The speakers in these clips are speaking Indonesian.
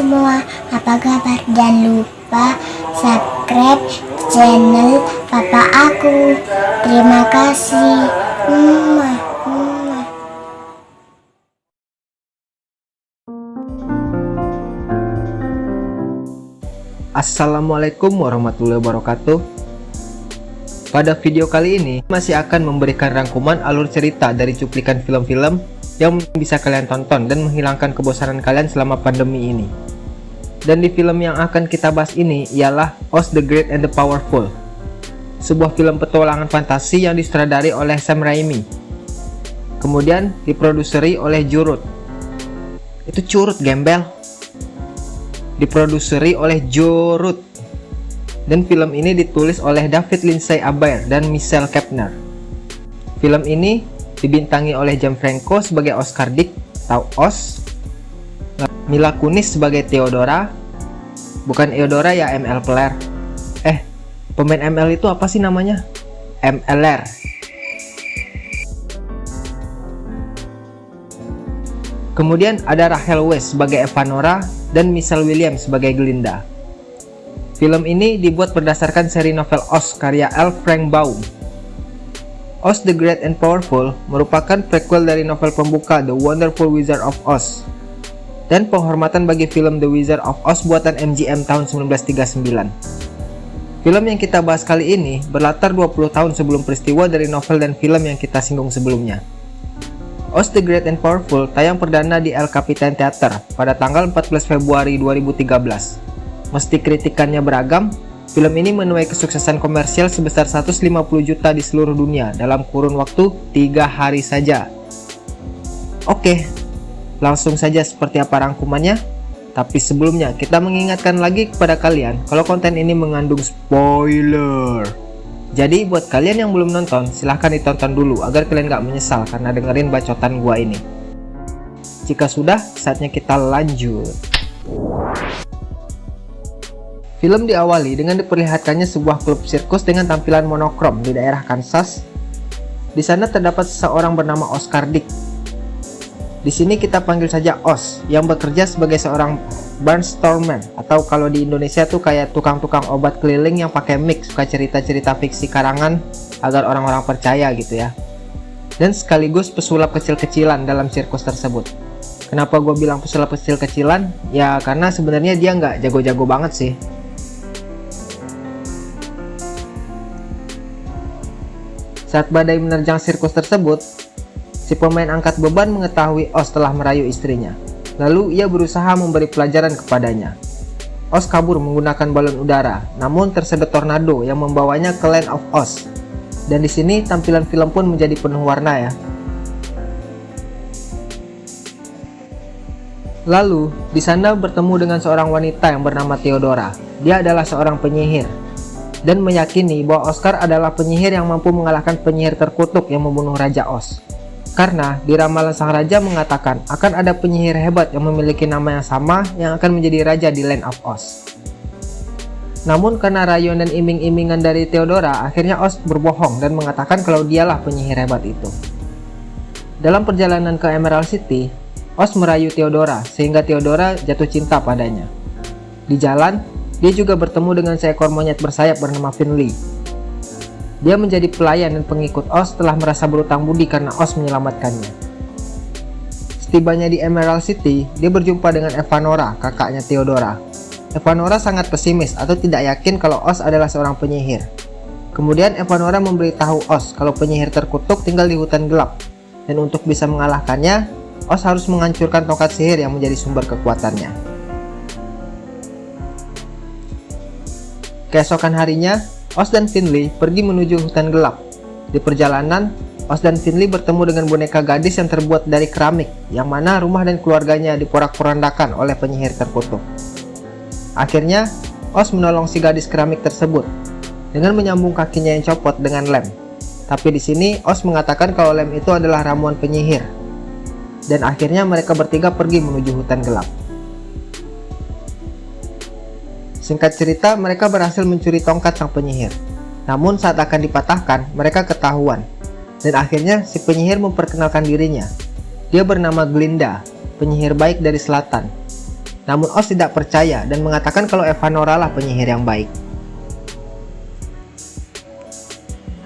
semua, apa kabar? Jangan lupa subscribe channel papa aku. Terima kasih. Mwah. Assalamualaikum warahmatullahi wabarakatuh Pada video kali ini masih akan memberikan rangkuman alur cerita dari cuplikan film-film yang bisa kalian tonton dan menghilangkan kebosanan kalian selama pandemi ini. Dan di film yang akan kita bahas ini ialah Oz the Great and the Powerful Sebuah film petualangan fantasi yang disutradari oleh Sam Raimi Kemudian diproduseri oleh Jurut. Itu curut gembel. Diproduseri oleh Rudd dan film ini ditulis oleh David Lindsay Abair dan Michelle Kepner film ini dibintangi oleh Gianfranco sebagai Oscar Dick atau Oz Mila Kunis sebagai Theodora bukan Eudora ya ML Player eh pemain ML itu apa sih namanya MLR Kemudian ada Rachel Weisz sebagai Evanora dan Michelle Williams sebagai Glinda. Film ini dibuat berdasarkan seri novel Oz karya L. Frank Baum. Oz the Great and Powerful merupakan prequel dari novel pembuka The Wonderful Wizard of Oz dan penghormatan bagi film The Wizard of Oz buatan MGM tahun 1939. Film yang kita bahas kali ini berlatar 20 tahun sebelum peristiwa dari novel dan film yang kita singgung sebelumnya. Oz the Great and Powerful tayang perdana di El Capitan Theater pada tanggal 14 Februari 2013. Meski kritikannya beragam, film ini menuai kesuksesan komersial sebesar 150 juta di seluruh dunia dalam kurun waktu 3 hari saja. Oke, langsung saja seperti apa rangkumannya? Tapi sebelumnya, kita mengingatkan lagi kepada kalian kalau konten ini mengandung spoiler. Jadi buat kalian yang belum nonton, silahkan ditonton dulu agar kalian gak menyesal karena dengerin bacotan gua ini. Jika sudah, saatnya kita lanjut. Film diawali dengan diperlihatkannya sebuah klub sirkus dengan tampilan monokrom di daerah Kansas. Di sana terdapat seseorang bernama Oscar Dick. Di sini kita panggil saja Os, yang bekerja sebagai seorang barnstormer atau kalau di Indonesia tuh kayak tukang-tukang obat keliling yang pakai mic suka cerita-cerita fiksi karangan agar orang-orang percaya gitu ya. Dan sekaligus pesulap kecil-kecilan dalam sirkus tersebut. Kenapa gue bilang pesulap kecil-kecilan? Ya karena sebenarnya dia nggak jago-jago banget sih. Saat badai menerjang sirkus tersebut, si pemain angkat beban mengetahui Oz telah merayu istrinya. Lalu ia berusaha memberi pelajaran kepadanya. Oz kabur menggunakan balon udara, namun tersedot tornado yang membawanya ke Land of Oz. Dan di sini tampilan film pun menjadi penuh warna ya. Lalu, di sana bertemu dengan seorang wanita yang bernama Theodora. Dia adalah seorang penyihir dan meyakini bahwa Oscar adalah penyihir yang mampu mengalahkan penyihir terkutuk yang membunuh Raja Oz. Karena di ramalan sang raja mengatakan akan ada penyihir hebat yang memiliki nama yang sama yang akan menjadi raja di Land of Oz. Namun karena rayuan dan iming-imingan dari Theodora, akhirnya Oz berbohong dan mengatakan kalau dialah penyihir hebat itu. Dalam perjalanan ke Emerald City, Oz merayu Theodora sehingga Theodora jatuh cinta padanya. Di jalan, dia juga bertemu dengan seekor monyet bersayap bernama Finley dia menjadi pelayan dan pengikut Oz setelah merasa berutang budi karena Oz menyelamatkannya. Setibanya di Emerald City, dia berjumpa dengan Evanora, kakaknya Theodora. Evanora sangat pesimis atau tidak yakin kalau Oz adalah seorang penyihir. Kemudian Evanora memberitahu Oz kalau penyihir terkutuk tinggal di hutan gelap. Dan untuk bisa mengalahkannya, Oz harus menghancurkan tongkat sihir yang menjadi sumber kekuatannya. Keesokan harinya, Oz dan Finley pergi menuju hutan gelap. Di perjalanan, Oz dan Finley bertemu dengan boneka gadis yang terbuat dari keramik, yang mana rumah dan keluarganya diporak-porandakan oleh penyihir terkutuk. Akhirnya, Oz menolong si gadis keramik tersebut dengan menyambung kakinya yang copot dengan lem. Tapi di sini Oz mengatakan kalau lem itu adalah ramuan penyihir. Dan akhirnya mereka bertiga pergi menuju hutan gelap. Singkat cerita, mereka berhasil mencuri tongkat sang penyihir. Namun saat akan dipatahkan, mereka ketahuan. Dan akhirnya si penyihir memperkenalkan dirinya. Dia bernama Glinda, penyihir baik dari selatan. Namun Oz tidak percaya dan mengatakan kalau Evanora lah penyihir yang baik.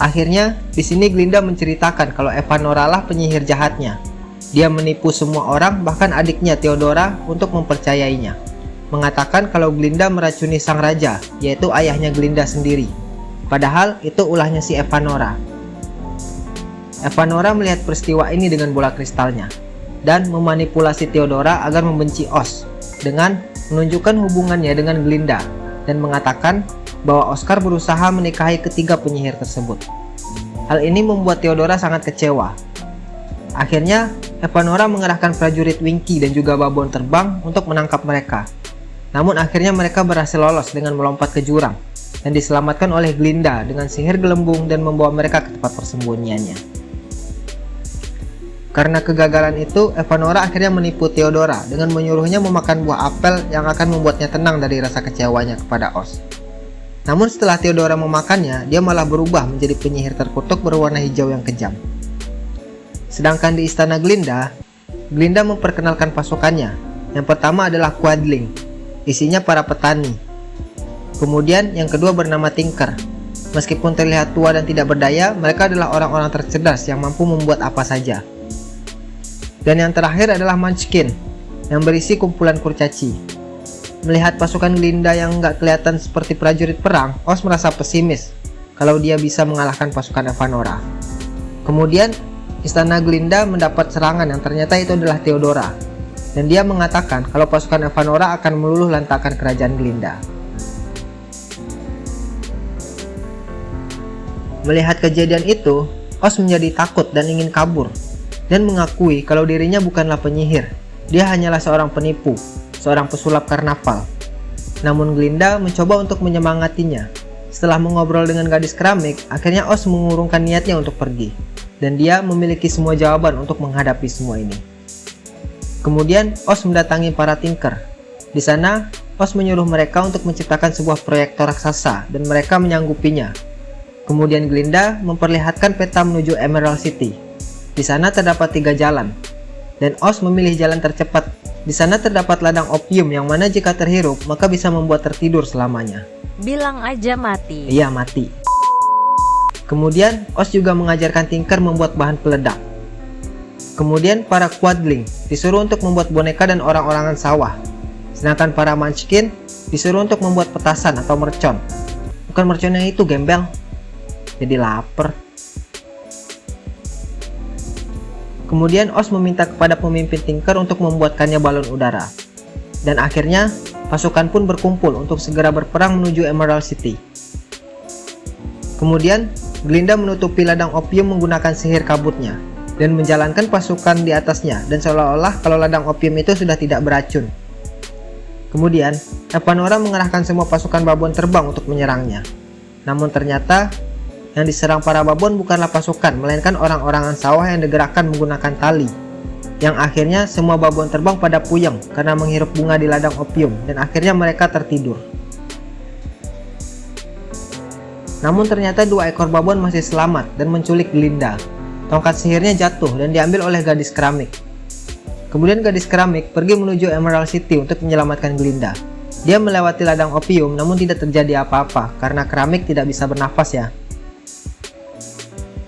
Akhirnya, di sini Glinda menceritakan kalau Evanora lah penyihir jahatnya. Dia menipu semua orang, bahkan adiknya Theodora, untuk mempercayainya. Mengatakan kalau Glinda meracuni sang raja, yaitu ayahnya Glinda sendiri. Padahal itu ulahnya si Evanora. Evanora melihat peristiwa ini dengan bola kristalnya, dan memanipulasi Theodora agar membenci Oz, dengan menunjukkan hubungannya dengan Glinda, dan mengatakan bahwa Oscar berusaha menikahi ketiga penyihir tersebut. Hal ini membuat Theodora sangat kecewa. Akhirnya, Evanora mengerahkan prajurit Winky dan juga babon terbang untuk menangkap mereka. Namun akhirnya mereka berhasil lolos dengan melompat ke jurang dan diselamatkan oleh Glinda dengan sihir gelembung dan membawa mereka ke tempat persembunyiannya. Karena kegagalan itu, Evanora akhirnya menipu Theodora dengan menyuruhnya memakan buah apel yang akan membuatnya tenang dari rasa kecewanya kepada Oz. Namun setelah Theodora memakannya, dia malah berubah menjadi penyihir terkutuk berwarna hijau yang kejam. Sedangkan di istana Glinda, Glinda memperkenalkan pasukannya. Yang pertama adalah Quadling, isinya para petani. Kemudian yang kedua bernama Tinker. Meskipun terlihat tua dan tidak berdaya, mereka adalah orang-orang tercerdas yang mampu membuat apa saja. Dan yang terakhir adalah Munchkin, yang berisi kumpulan kurcaci. Melihat pasukan Glinda yang nggak kelihatan seperti prajurit perang, Os merasa pesimis kalau dia bisa mengalahkan pasukan Evanora. Kemudian, istana Glinda mendapat serangan yang ternyata itu adalah Theodora. Dan dia mengatakan kalau pasukan Evanora akan meluluh lantakan kerajaan Glinda. Melihat kejadian itu, Os menjadi takut dan ingin kabur, dan mengakui kalau dirinya bukanlah penyihir, dia hanyalah seorang penipu seorang pesulap karnaval. Namun Glinda mencoba untuk menyemangatinya. Setelah mengobrol dengan gadis keramik, akhirnya Os mengurungkan niatnya untuk pergi. Dan dia memiliki semua jawaban untuk menghadapi semua ini. Kemudian Os mendatangi para tinker. Di sana, Os menyuruh mereka untuk menciptakan sebuah proyektor raksasa dan mereka menyanggupinya. Kemudian Glinda memperlihatkan peta menuju Emerald City. Di sana terdapat tiga jalan, dan Os memilih jalan tercepat di sana terdapat ladang opium yang mana jika terhirup maka bisa membuat tertidur selamanya. Bilang aja mati. Iya mati. Kemudian Os juga mengajarkan Tinker membuat bahan peledak. Kemudian para Quadling disuruh untuk membuat boneka dan orang-orangan sawah. Sedangkan para Munchkin disuruh untuk membuat petasan atau mercon. Bukan mercon yang itu gembel. Jadi lapar. Kemudian Oz meminta kepada pemimpin Tinker untuk membuatkannya balon udara. Dan akhirnya, pasukan pun berkumpul untuk segera berperang menuju Emerald City. Kemudian, Glinda menutupi ladang opium menggunakan sihir kabutnya, dan menjalankan pasukan di atasnya, dan seolah-olah kalau ladang opium itu sudah tidak beracun. Kemudian, Epanora mengerahkan semua pasukan babon terbang untuk menyerangnya. Namun ternyata, yang diserang para babon bukanlah pasukan, melainkan orang-orangan sawah yang digerakkan menggunakan tali. Yang akhirnya semua babon terbang pada puyeng karena menghirup bunga di ladang opium dan akhirnya mereka tertidur. Namun ternyata dua ekor babon masih selamat dan menculik Glinda. Tongkat sihirnya jatuh dan diambil oleh gadis keramik. Kemudian gadis keramik pergi menuju Emerald City untuk menyelamatkan Glinda. Dia melewati ladang opium namun tidak terjadi apa-apa karena keramik tidak bisa bernafas ya.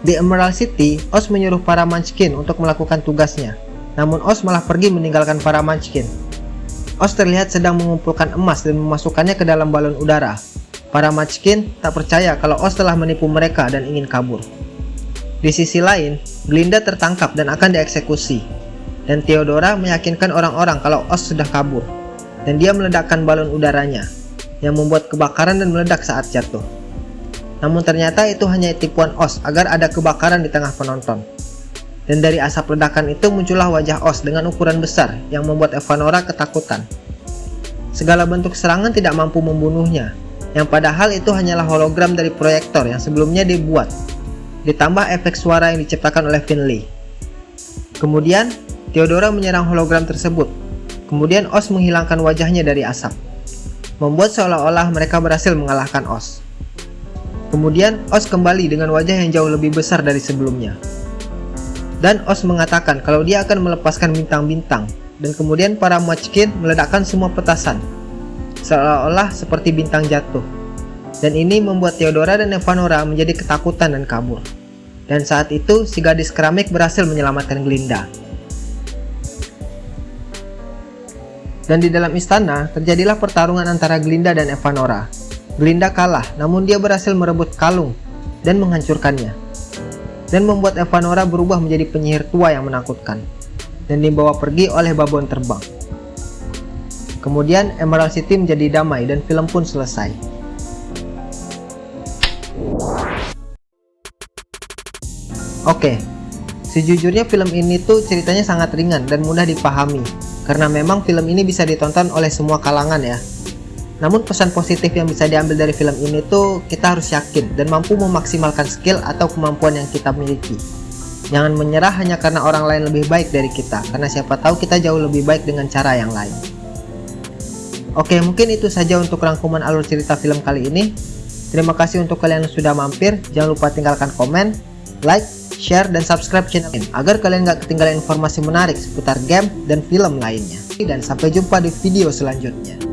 Di Emerald City, Oz menyuruh para Munchkin untuk melakukan tugasnya. Namun Oz malah pergi meninggalkan para Munchkin. Oz terlihat sedang mengumpulkan emas dan memasukkannya ke dalam balon udara. Para Munchkin tak percaya kalau Oz telah menipu mereka dan ingin kabur. Di sisi lain, Glinda tertangkap dan akan dieksekusi. Dan Theodora meyakinkan orang-orang kalau Oz sudah kabur. Dan dia meledakkan balon udaranya, yang membuat kebakaran dan meledak saat jatuh. Namun ternyata itu hanya tipuan Os agar ada kebakaran di tengah penonton. Dan dari asap ledakan itu muncullah wajah Os dengan ukuran besar yang membuat Evanora ketakutan. Segala bentuk serangan tidak mampu membunuhnya, yang padahal itu hanyalah hologram dari proyektor yang sebelumnya dibuat, ditambah efek suara yang diciptakan oleh Finley. Kemudian, Theodora menyerang hologram tersebut. Kemudian Os menghilangkan wajahnya dari asap, membuat seolah-olah mereka berhasil mengalahkan Os. Kemudian Os kembali dengan wajah yang jauh lebih besar dari sebelumnya. Dan Os mengatakan kalau dia akan melepaskan bintang-bintang dan kemudian para Munchkin meledakkan semua petasan, seolah-olah seperti bintang jatuh. Dan ini membuat Theodora dan Evanora menjadi ketakutan dan kabur. Dan saat itu, si gadis keramik berhasil menyelamatkan Glinda. Dan di dalam istana, terjadilah pertarungan antara Glinda dan Evanora. Glinda kalah, namun dia berhasil merebut kalung dan menghancurkannya. Dan membuat Evanora berubah menjadi penyihir tua yang menakutkan dan dibawa pergi oleh babon terbang. Kemudian Emerald City menjadi damai dan film pun selesai. Oke, sejujurnya film ini tuh ceritanya sangat ringan dan mudah dipahami karena memang film ini bisa ditonton oleh semua kalangan ya. Namun pesan positif yang bisa diambil dari film ini tuh kita harus yakin dan mampu memaksimalkan skill atau kemampuan yang kita miliki. Jangan menyerah hanya karena orang lain lebih baik dari kita, karena siapa tahu kita jauh lebih baik dengan cara yang lain. Oke, mungkin itu saja untuk rangkuman alur cerita film kali ini. Terima kasih untuk kalian yang sudah mampir. Jangan lupa tinggalkan komen, like, share, dan subscribe channel ini agar kalian gak ketinggalan informasi menarik seputar game dan film lainnya. Dan sampai jumpa di video selanjutnya.